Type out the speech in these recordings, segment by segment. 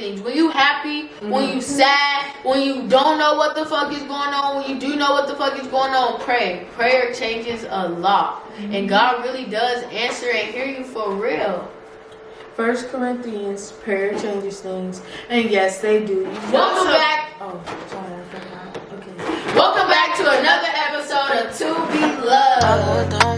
things. When you happy, mm-hmm. when you sad, when you don't know what the fuck is going on, when you do know what the fuck is going on, pray. Prayer changes a lot. Mm-hmm. And God really does answer and hear you for real. First Corinthians, prayer changes things. And yes, they do. Welcome back. Oh, sorry, I forgot. Okay. Welcome back to another episode of To Be Loved.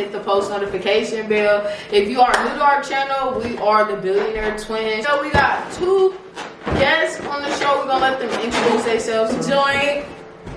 Hit the post notification bell. If you are new to our channel, we are the Billionaire Twins. So we got two guests on the show. We're gonna let them introduce themselves. Join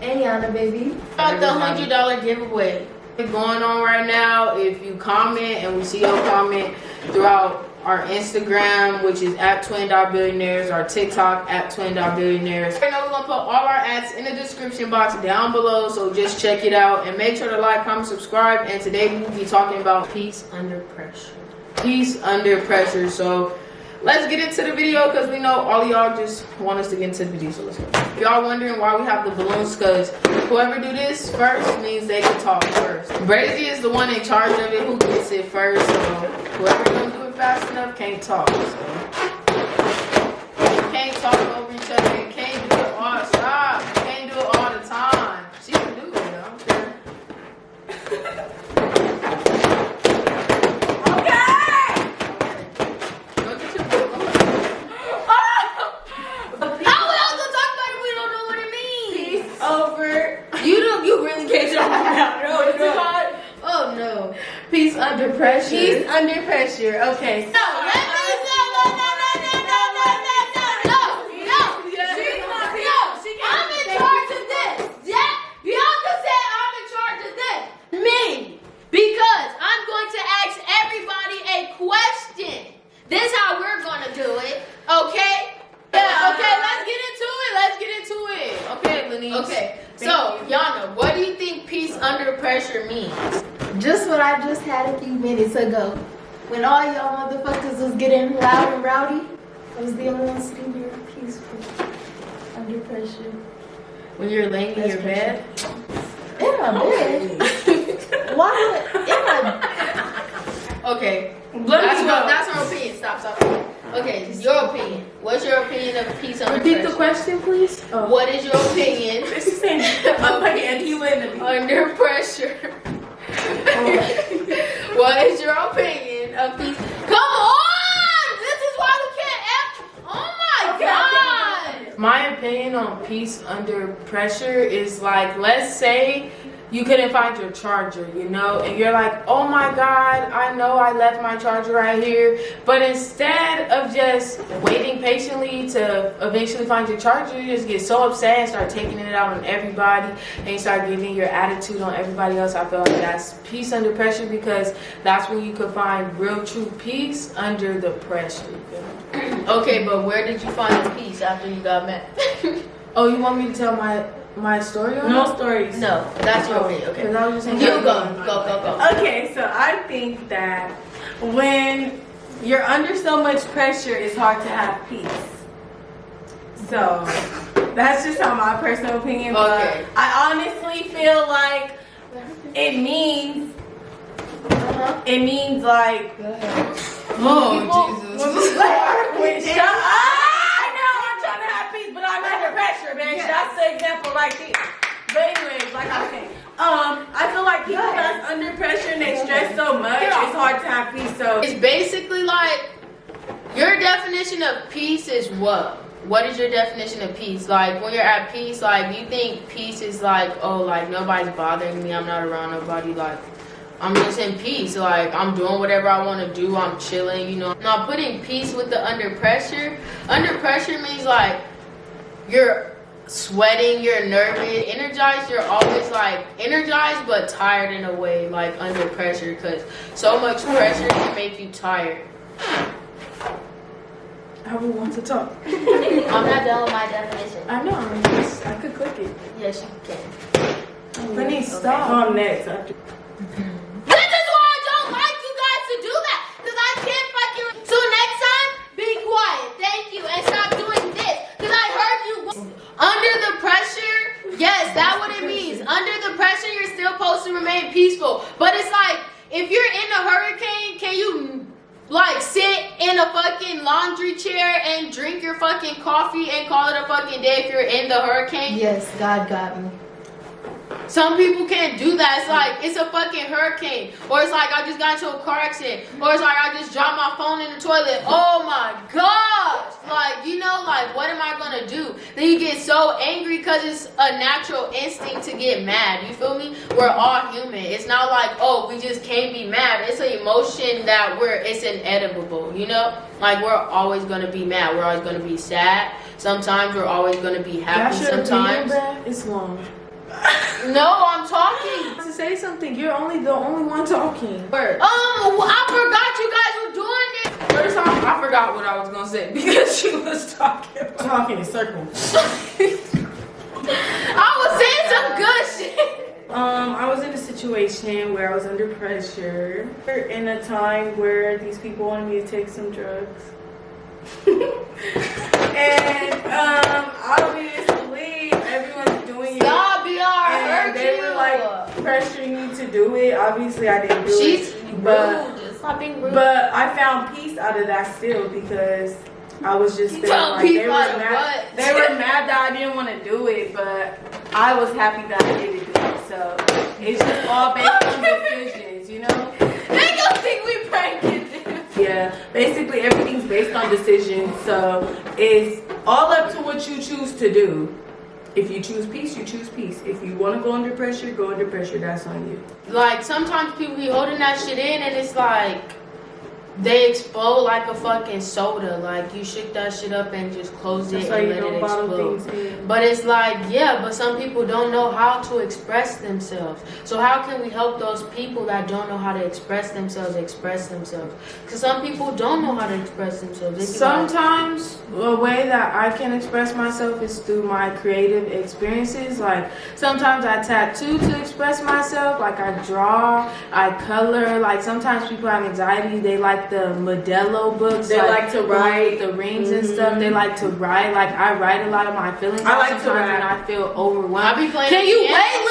Ayana, baby. About the hundred dollar giveaway going on right now. If you comment and we see your comment throughout our Instagram, which is at Twin Dot Billionaires, our TikTok at Twin Dot Billionaires. Right now, we're gonna put all our ads in the description box down below, so just check it out and make sure to like, comment, subscribe. And today we'll be talking about peace under pressure. Peace under pressure. So let's get into the video because we know all y'all just want us to get into the video. So let's go. If y'all wondering why we have the balloons, because whoever do this first means they can talk first. Brazy is the one in charge of it who gets it first. So whoever gonna do it fast enough can't talk. So. Can't talk over each other. Can't do it all. Stop. Can't do it all the time. She can do it. I don't care. Peace under pressure. Peace under pressure. Okay. So, let me under pressure means? Just what I just had a few minutes ago. When all y'all motherfuckers was getting loud and rowdy, I was the only one sitting here peaceful, under pressure. When you're laying in your bed? In my bed? Why would, in my... Okay, that's, what, that's our opinion. Stop, stop. Okay, your opinion. What's your opinion of peace under Repeat pressure? the question, please. Oh. What is your opinion? She's saying, under pressure. what is your opinion of peace? Come on! This is why we can't act. Oh my okay, god! My opinion on peace under pressure is like, let's say you couldn't find your charger, you know, and you're like, oh my God, I know I left my charger right here. But instead of just waiting patiently to eventually find your charger, you just get so upset and start taking it out on everybody and you start giving your attitude on everybody else. I feel like that's peace under pressure because that's when you could find real true peace under the pressure. okay, but where did you find the peace after you got mad? oh, you want me to tell my my story on No stories. No, that's your opinion. Okay. I was just you go. Go, go, go. Okay, so I think that when you're under so much pressure, it's hard to have peace. So that's just how my personal opinion. Okay. I honestly feel like it means uh-huh. it means like oh people, Jesus. When, when, shut up but I'm under pressure, bitch. Yes. That's the example right there. But anyways, like I was saying, um, I feel like people that's under pressure and they stress so much, it's hard to have peace. So it's basically like your definition of peace is what? What is your definition of peace? Like when you're at peace, like you think peace is like, oh, like nobody's bothering me, I'm not around nobody, like I'm just in peace. Like I'm doing whatever I want to do. I'm chilling, you know. Now putting peace with the under pressure. Under pressure means like you're sweating, you're nervous, energized, you're always like energized but tired in a way, like under pressure because so much pressure can make you tired. I would want to talk. I'm not done with my definition. I know, I'm just, I could click it. Yes, you can. Let me stop. On next. That's what it means. Under the pressure, you're still supposed to remain peaceful. But it's like, if you're in a hurricane, can you like sit in a fucking laundry chair and drink your fucking coffee and call it a fucking day if you're in the hurricane? Yes, God got me. Some people can't do that. It's like it's a fucking hurricane, or it's like I just got into a car accident, or it's like I just dropped my phone in the toilet. Oh my gosh! Like you know, like what am I gonna do? Then you get so angry because it's a natural instinct to get mad. You feel me? We're all human. It's not like oh we just can't be mad. It's an emotion that we're it's inedible. You know, like we're always gonna be mad. We're always gonna be sad. Sometimes we're always gonna be happy. Sometimes it's long. No, I'm talking. To say something, you're only the only one talking. Word. Um, I forgot you guys were doing this. First off, I forgot what I was gonna say because she was talking. Talking in circles. I was saying some good shit. Um, I was in a situation where I was under pressure in a time where these people wanted me to take some drugs. and um, I don't believe everyone's doing it. Y'all be alright. And they were like pressuring me to do it. Obviously, I didn't do she's it. But rude. Just stop being rude. but I found peace out of that still because I was just feeling like they were mad. what? They were mad that I didn't want to do it, but I was happy that I didn't it. So it's just all based on decisions, you know. they gonna think we pranking. Yeah, basically everything's based on decisions. So it's all up to what you choose to do. If you choose peace, you choose peace. If you want to go under pressure, go under pressure. That's on you. Like sometimes people be holding that shit in, and it's like they explode like a fucking soda. Like you shook that shit up and just closed That's it and let it explode. But it's like, yeah, but some people don't know how to express themselves. So how can we help those people that don't know how to express themselves express themselves? Because some people don't know how to express themselves. Like, Sometimes a way that I can express myself is through my creative experiences. Like sometimes I tattoo to express myself. Like I draw, I color. Like sometimes people have anxiety. They like the Modelo books. They like to write. the rings and stuff. They mm-hmm. like to write. Like I write a lot of my feelings. I out like to write. when I feel overwhelmed. I overwhelmed. be playing. Can you the wait, piano.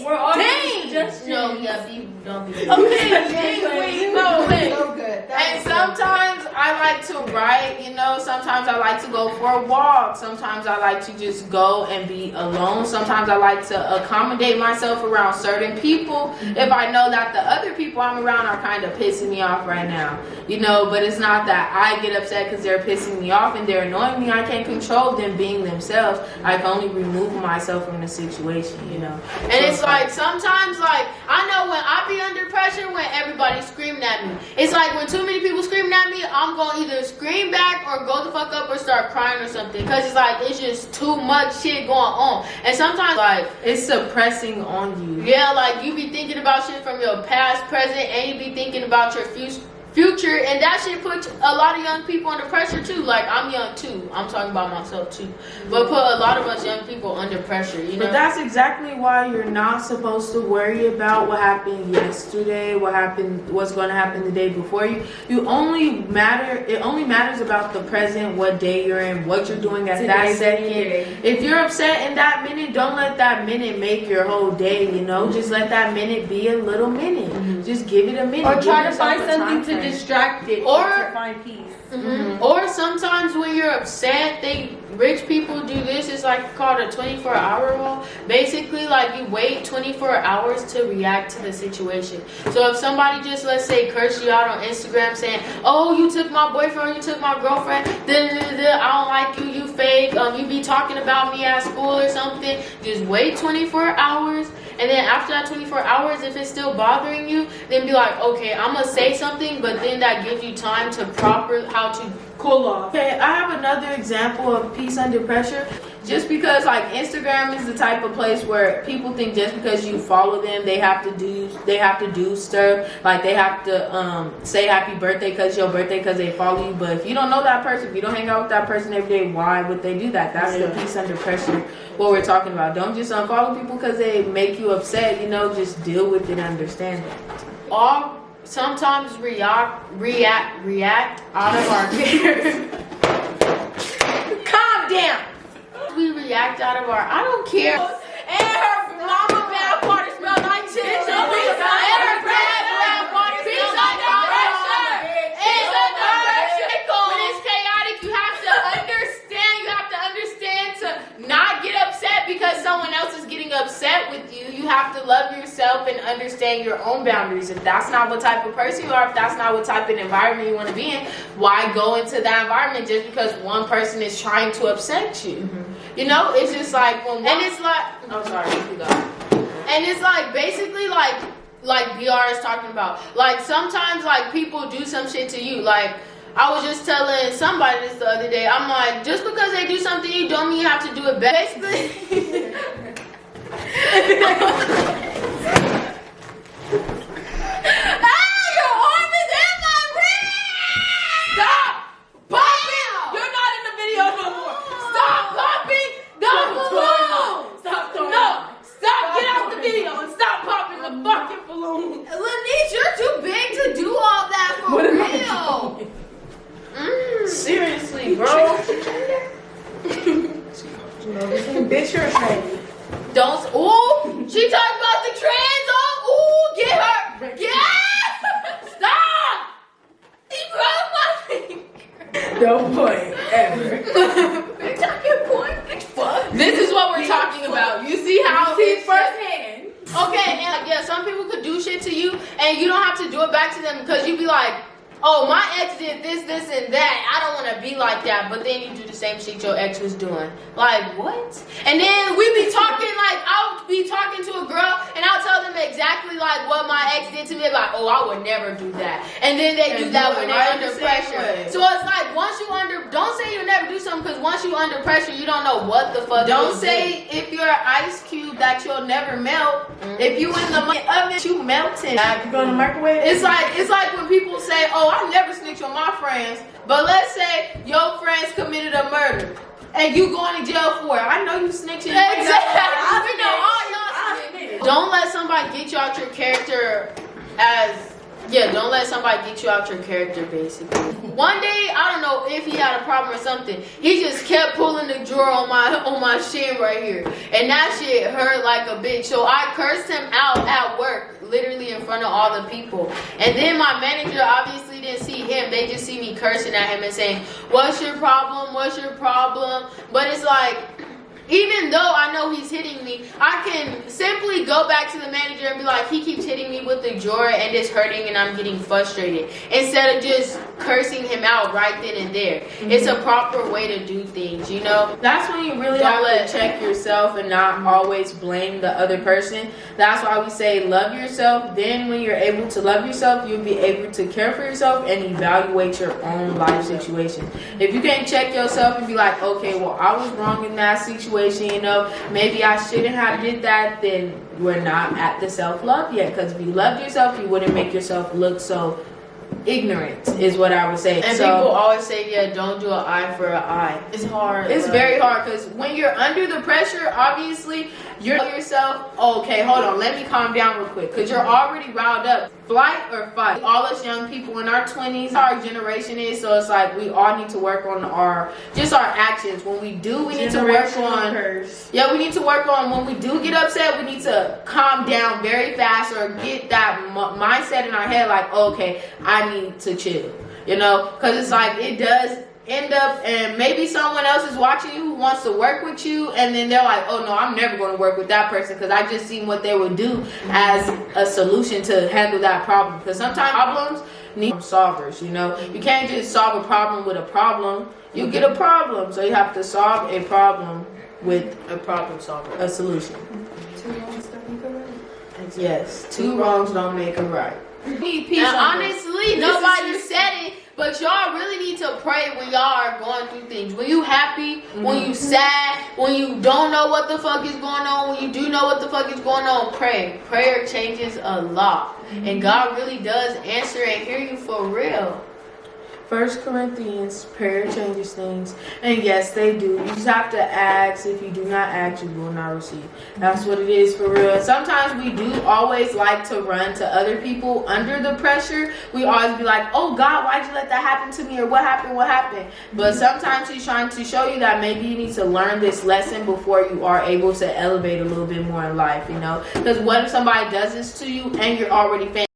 Lenny? We're all Dang. suggestions. No, yeah, be don't be. Okay, wait, no, wait. So good. That And was so good. sometimes I like to write, you know, sometimes I like to go for a walk. Sometimes I like to just go and be alone. Sometimes I like to accommodate myself around certain people if I know that the other people I'm around are kind of pissing me off right now. You know, but it's not that I get upset because they're pissing me off and they're annoying me. I can't control them being themselves. I can only remove myself from the situation, you know. And it's like sometimes like I know when I be under pressure when everybody's screaming at me. It's like when too many people screaming at me, I'm gonna either scream back or go the fuck up or start crying or something. Cause it's like it's just too much shit going on. And sometimes like It's suppressing on you. yeah, like you be thinking about shit from your past, present, and you be thinking about your future. Future and that shit put a lot of young people under pressure too. Like I'm young too. I'm talking about myself too. But put a lot of us young people under pressure. You know. But that's exactly why you're not supposed to worry about what happened yesterday, what happened, what's going to happen the day before you. You only matter. It only matters about the present, what day you're in, what you're doing at that second. day. If you're upset in that minute, don't let that minute make your whole day. You know, just let that minute be a little minute. Just give it a minute. Or Give try to find something to frame. distract it Or- or to find peace. Mhm. Or sometimes when you're upset, they rich people do this. It's like called a 24 hour rule. Basically, like you wait 24 hours to react to the situation. So if somebody just let's say curse you out on Instagram saying, "Oh, you took my boyfriend, you took my girlfriend," then I don't like you, you fake. Um, you be talking about me at school or something. Just wait 24 hours. And then after that 24 hours, if it's still bothering you, then be like, okay, I'm gonna say something, but then that gives you time to proper how to Cool off. Okay, I have another example of peace under pressure. Just because like Instagram is the type of place where people think just because you follow them, they have to do they have to do stuff like they have to um, say happy birthday because your birthday because they follow you. But if you don't know that person, if you don't hang out with that person every day, why would they do that? That's the Yeah. peace under pressure. What we're talking about. Don't just unfollow people because they make you upset. You know, just deal with it, and understand it. all sometimes react react react out of our fear. Calm down react out of our. I don't care. And her mama bad water smelled like chicken. And her grandma bad water smelled like pressure. It's a pressure. When it's chaotic, you have to understand. You have to understand to not get upset because someone else is getting upset with you. You have to love yourself and understand your own boundaries. If that's not what type of person you are, if that's not what type of environment you want to be in, why go into that environment just because one person is trying to upset you? Mm -hmm. You know, it's just like when and it's like I'm sorry, you go. And it's like basically like like BR is talking about. Like sometimes like people do some shit to you. Like I was just telling somebody this the other day. I'm like, just because they do something you don't mean you have to do it back. Basically. Ah, your arm is in my wrist! Stop popping! You're not in the video no more. Stop popping the balloon! Stop throwing No! Stop! Get out the video and stop popping the fucking balloon! Lanice, you're too big to do all that for What am I real. Mm. Seriously, bro. Bitch, you're a tranny. Don't. Ooh! She talking about the trans. Oh, ooh! Get her! Get! Stop! He broke my finger. No point ever. Talking point. This is what we're talking about. You see how See it's firsthand. Okay, and like, yeah, some people could do shit to you, and you don't have to do it back to them because you'd be like, oh, my ex did this, this, and that. I don't want to be like that. But then you do the same shit your ex was doing. Like, what? And then we be talking, like, I'll be talking to a girl, and I'll tell them exactly, like, what my ex did to me. Like, oh, I would never do that. And then they do that when they're right under the pressure. way. So it's like, once you under, don't say you'll never do something, because once you under pressure, you don't know what the fuck Don't you'll do. say if you're an ice cube that you'll never melt. Mm-hmm. If you in the oven, you melting. You go in the microwave? It's like it's like when people say, "Oh, I never snitch on my friends," but let's say your friends committed a murder and you going to jail for it. I know you snitching. Exactly. We know all y'all snitching. Don't let somebody get you out your character as yeah. Don't let somebody get you out your character. Basically, one day I don't know if he had a problem or something. He just kept pulling the drawer on my on my shin right here, and that shit hurt like a bitch. So I cursed him out at work, literally in front of all the people. And then my manager obviously didn't see him. They just see me cursing at him and saying, "What's your problem? What's your problem?" But it's like even though I know he's hitting me, I can simply go back to the manager and be like, he keeps hitting me with the drawer and it's hurting and I'm getting frustrated. Instead of just cursing him out right then and there. Mm-hmm. It's a proper way to do things, you know? That's when you really Don't have let- to check yourself and not always blame the other person. That's why we say love yourself. Then, when you're able to love yourself, you'll be able to care for yourself and evaluate your own life situation. If you can't check yourself and be like, okay, well, I was wrong in that situation, you know, maybe I shouldn't have did that, then we're not at the self love yet. Because if you loved yourself, you wouldn't make yourself look so ignorant, is what I would say. And so, people always say, yeah, don't do an eye for an eye. It's hard. it's bro. very hard because when you're under the pressure, obviously, you're yourself, okay, hold on, let me calm down real quick because you're already riled up. Flight or fight. All us young people in our 20s, our generation is, so it's like we all need to work on our, just our actions. When we do, we need to work on. curse. Yeah, we need to work on when we do get upset, we need to calm down very fast or get that m- mindset in our head like, okay, I need to chill. You know, because it's like it does end up, and maybe someone else is watching you who wants to work with you, and then they're like, oh no, I'm never going to work with that person because I just seen what they would do as a solution to handle that problem. Because sometimes problems need solvers, you know, you can't just solve a problem with a problem. You get a problem, so you have to solve a problem with A problem solver. a solution. Yes, two wrongs don't make a right. Need peace And on honestly, This nobody is- said it, but y'all really need to pray when y'all are going through things. When you happy, when you mm-hmm. sad, when you don't know what the fuck is going on, when you do know what the fuck is going on, pray. Prayer changes a lot. And mm-hmm. God really does answer and hear you for real. First Corinthians, prayer changes things. And yes, they do. You just have to ask. If you do not ask, you will not receive. That's what it is for real. Sometimes we do always like to run to other people under the pressure. We always be like, oh God, why'd you let that happen to me? Or what happened? What happened? But sometimes he's trying to show you that maybe you need to learn this lesson before you are able to elevate a little bit more in life, you know? Because what if somebody does this to you and you're already famous?